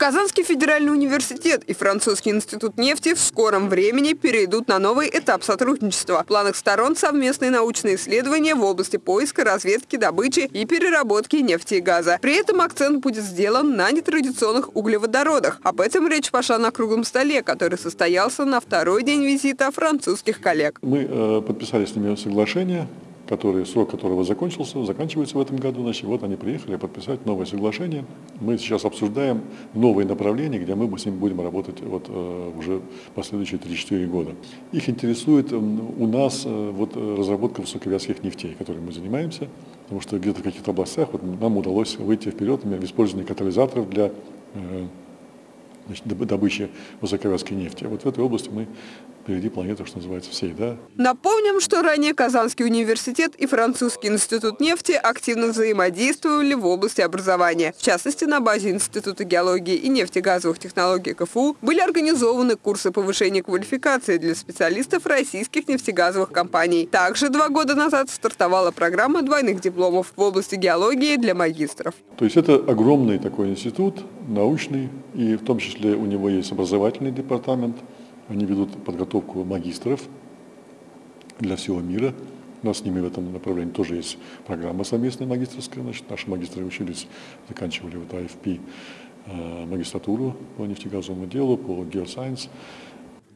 Казанский федеральный университет и Французский институт нефти в скором времени перейдут на новый этап сотрудничества. В планах сторон совместные научные исследования в области поиска, разведки, добычи и переработки нефти и газа. При этом акцент будет сделан на нетрадиционных углеводородах. Об этом речь пошла на круглом столе, который состоялся на второй день визита французских коллег. Мы э, подписали с ними соглашение который, срок которого закончился, заканчивается в этом году. Значит, вот они приехали подписать новое соглашение. Мы сейчас обсуждаем новые направления, где мы с ними будем работать вот, э, уже последующие 3-4 года. Их интересует у нас э, вот, разработка высоковязких нефтей, которой мы занимаемся, потому что где-то в каких-то областях вот, нам удалось выйти вперед в использовании катализаторов для э, значит, добычи высоковязкой нефти. Вот в этой области мы впереди планеты, что называется, всей. Да? Напомним, что ранее Казанский университет и Французский институт нефти активно взаимодействовали в области образования. В частности, на базе Института геологии и нефтегазовых технологий КФУ были организованы курсы повышения квалификации для специалистов российских нефтегазовых компаний. Также два года назад стартовала программа двойных дипломов в области геологии для магистров. То есть это огромный такой институт, научный, и в том числе у него есть образовательный департамент – они ведут подготовку магистров для всего мира. У нас с ними в этом направлении тоже есть программа совместная магистрская. Значит, наши магистры учились, заканчивали вот АФП э, магистратуру по нефтегазовому делу, по геосайенс.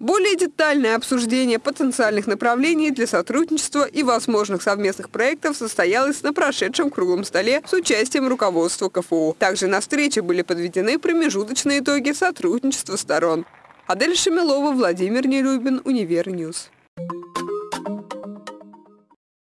Более детальное обсуждение потенциальных направлений для сотрудничества и возможных совместных проектов состоялось на прошедшем круглом столе с участием руководства КФУ. Также на встрече были подведены промежуточные итоги сотрудничества сторон. Адель Шамилова, Владимир Нелюбин, Универньюз.